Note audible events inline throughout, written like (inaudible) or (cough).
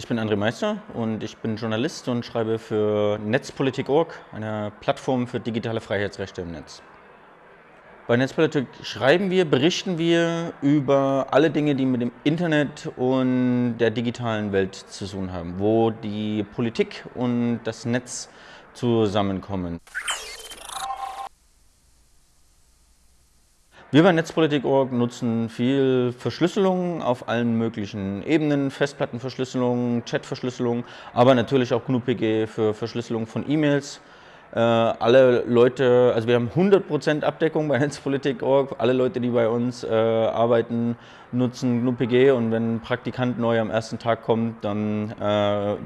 Ich bin André Meister und ich bin Journalist und schreibe für Netzpolitik.org, eine Plattform für digitale Freiheitsrechte im Netz. Bei Netzpolitik schreiben wir, berichten wir über alle Dinge, die mit dem Internet und der digitalen Welt zu tun haben, wo die Politik und das Netz zusammenkommen. Wir bei Netzpolitik.org nutzen viel Verschlüsselung auf allen möglichen Ebenen, Festplattenverschlüsselung, Chatverschlüsselung, aber natürlich auch GNU-PG für Verschlüsselung von E-Mails. Äh, alle Leute, also wir haben 100% Abdeckung bei (laughs) Netzpolitik.org, alle Leute, die bei uns äh, arbeiten, nutzen GNU-PG und wenn ein Praktikant neu am ersten Tag kommt, dann äh,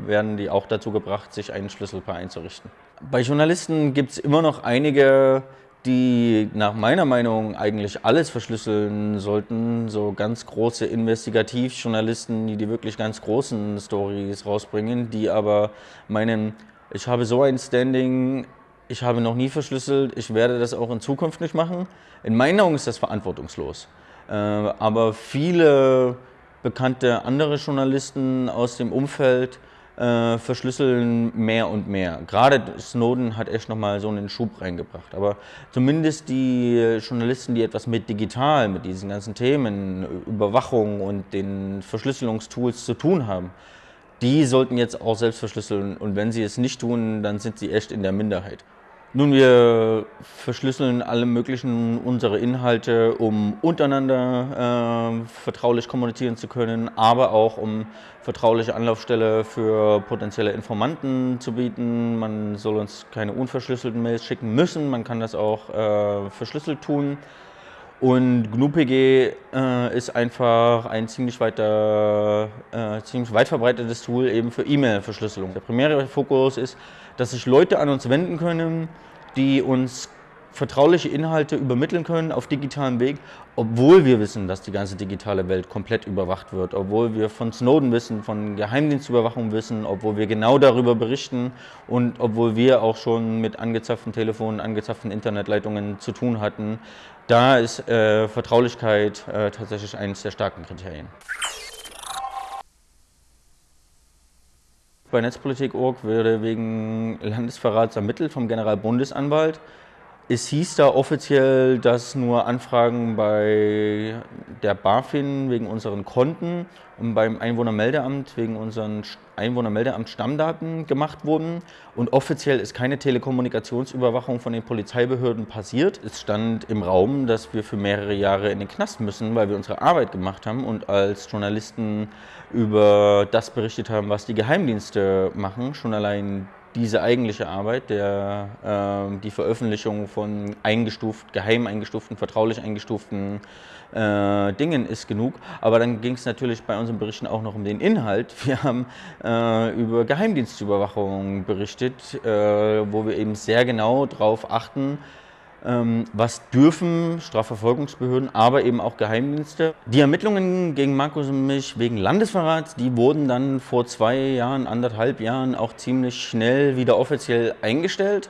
werden die auch dazu gebracht, sich einen Schlüsselpaar einzurichten. Bei Journalisten gibt es immer noch einige die nach meiner Meinung eigentlich alles verschlüsseln sollten. So ganz große Investigativjournalisten, die die wirklich ganz großen Stories rausbringen, die aber meinen, ich habe so ein Standing, ich habe noch nie verschlüsselt, ich werde das auch in Zukunft nicht machen. In meinen Augen ist das verantwortungslos. Äh, aber viele bekannte andere Journalisten aus dem Umfeld äh, verschlüsseln mehr und mehr. Gerade Snowden hat echt nochmal so einen Schub reingebracht. Aber zumindest die Journalisten, die etwas mit digital, mit diesen ganzen Themen, Überwachung und den Verschlüsselungstools zu tun haben, die sollten jetzt auch selbst verschlüsseln. Und wenn sie es nicht tun, dann sind sie echt in der Minderheit. Nun, wir verschlüsseln alle möglichen unsere Inhalte, um untereinander äh, vertraulich kommunizieren zu können, aber auch um vertrauliche Anlaufstelle für potenzielle Informanten zu bieten. Man soll uns keine unverschlüsselten Mails schicken müssen, man kann das auch äh, verschlüsselt tun. Und GNU-PG äh, ist einfach ein ziemlich, weiter, äh, ziemlich weit verbreitetes Tool eben für E-Mail-Verschlüsselung. Der primäre Fokus ist, dass sich Leute an uns wenden können, die uns vertrauliche Inhalte übermitteln können auf digitalem Weg, obwohl wir wissen, dass die ganze digitale Welt komplett überwacht wird, obwohl wir von Snowden wissen, von Geheimdienstüberwachung wissen, obwohl wir genau darüber berichten und obwohl wir auch schon mit angezapften Telefonen, angezapften Internetleitungen zu tun hatten. Da ist äh, Vertraulichkeit äh, tatsächlich eines der starken Kriterien. Bei Netzpolitik.org wurde wegen Landesverrats ermittelt vom Generalbundesanwalt. Es hieß da offiziell, dass nur Anfragen bei der BaFin wegen unseren Konten und beim Einwohnermeldeamt wegen unseren Einwohnermeldeamt-Stammdaten gemacht wurden. Und offiziell ist keine Telekommunikationsüberwachung von den Polizeibehörden passiert. Es stand im Raum, dass wir für mehrere Jahre in den Knast müssen, weil wir unsere Arbeit gemacht haben und als Journalisten über das berichtet haben, was die Geheimdienste machen. Schon allein diese eigentliche Arbeit, der, äh, die Veröffentlichung von eingestuft, geheim eingestuften, vertraulich eingestuften äh, Dingen ist genug. Aber dann ging es natürlich bei unseren Berichten auch noch um den Inhalt. (laughs) Wir haben äh, über Geheimdienstüberwachung berichtet, äh, wo wir eben sehr genau darauf achten, was dürfen Strafverfolgungsbehörden, aber eben auch Geheimdienste. Die Ermittlungen gegen Markus und mich wegen Landesverrats, die wurden dann vor zwei Jahren, anderthalb Jahren auch ziemlich schnell wieder offiziell eingestellt.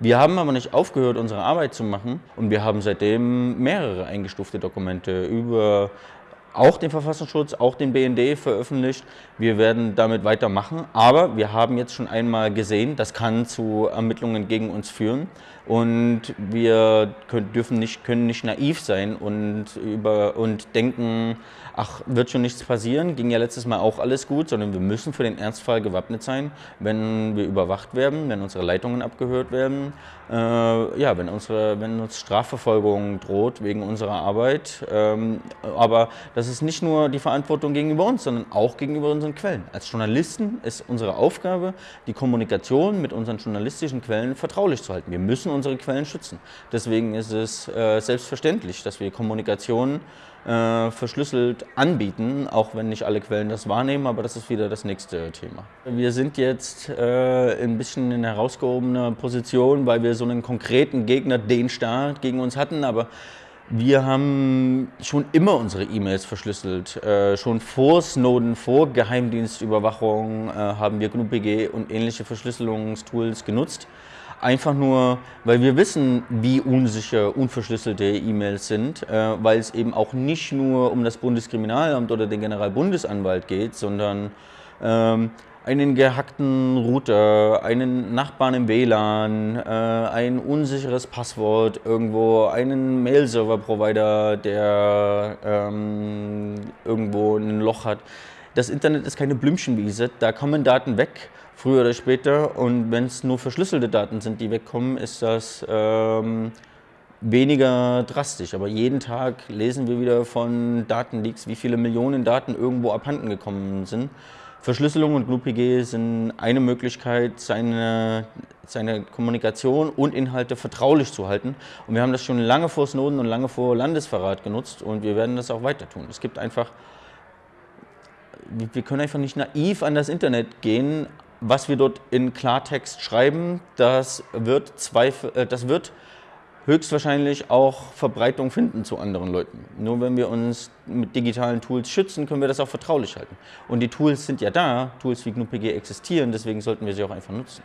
Wir haben aber nicht aufgehört, unsere Arbeit zu machen und wir haben seitdem mehrere eingestufte Dokumente über auch den Verfassungsschutz, auch den BND veröffentlicht. Wir werden damit weitermachen, aber wir haben jetzt schon einmal gesehen, das kann zu Ermittlungen gegen uns führen und wir können, dürfen nicht, können nicht naiv sein und, über, und denken, ach, wird schon nichts passieren, ging ja letztes Mal auch alles gut, sondern wir müssen für den Ernstfall gewappnet sein, wenn wir überwacht werden, wenn unsere Leitungen abgehört werden, äh, ja, wenn, unsere, wenn uns Strafverfolgung droht wegen unserer Arbeit. Ähm, aber das ist nicht nur die Verantwortung gegenüber uns, sondern auch gegenüber unseren Quellen. Als Journalisten ist unsere Aufgabe, die Kommunikation mit unseren journalistischen Quellen vertraulich zu halten. Wir müssen unsere Quellen schützen. Deswegen ist es äh, selbstverständlich, dass wir Kommunikation äh, verschlüsselt anbieten, auch wenn nicht alle Quellen das wahrnehmen, aber das ist wieder das nächste Thema. Wir sind jetzt äh, ein bisschen in herausgehobener Position, weil wir so einen konkreten Gegner, den Staat, gegen uns hatten, aber wir haben schon immer unsere E-Mails verschlüsselt. Äh, schon vor Snowden, vor Geheimdienstüberwachung äh, haben wir GNU-PG und ähnliche Verschlüsselungstools genutzt. Einfach nur, weil wir wissen, wie unsicher unverschlüsselte E-Mails sind, äh, weil es eben auch nicht nur um das Bundeskriminalamt oder den Generalbundesanwalt geht, sondern ähm, einen gehackten Router, einen Nachbarn im WLAN, äh, ein unsicheres Passwort irgendwo, einen Mail-Server-Provider, der ähm, irgendwo ein Loch hat. Das Internet ist keine Blümchenwiese, da kommen Daten weg, früher oder später. Und wenn es nur verschlüsselte Daten sind, die wegkommen, ist das ähm, weniger drastisch. Aber jeden Tag lesen wir wieder von Datenleaks, wie viele Millionen Daten irgendwo abhanden gekommen sind. Verschlüsselung und GnuPG sind eine Möglichkeit, seine, seine Kommunikation und Inhalte vertraulich zu halten. Und wir haben das schon lange vor Snowden und lange vor Landesverrat genutzt und wir werden das auch weiter tun. Es gibt einfach, wir können einfach nicht naiv an das Internet gehen. Was wir dort in Klartext schreiben, das wird, Zweifel, äh, das wird höchstwahrscheinlich auch Verbreitung finden zu anderen Leuten. Nur wenn wir uns mit digitalen Tools schützen, können wir das auch vertraulich halten. Und die Tools sind ja da, Tools wie GnuPG existieren, deswegen sollten wir sie auch einfach nutzen.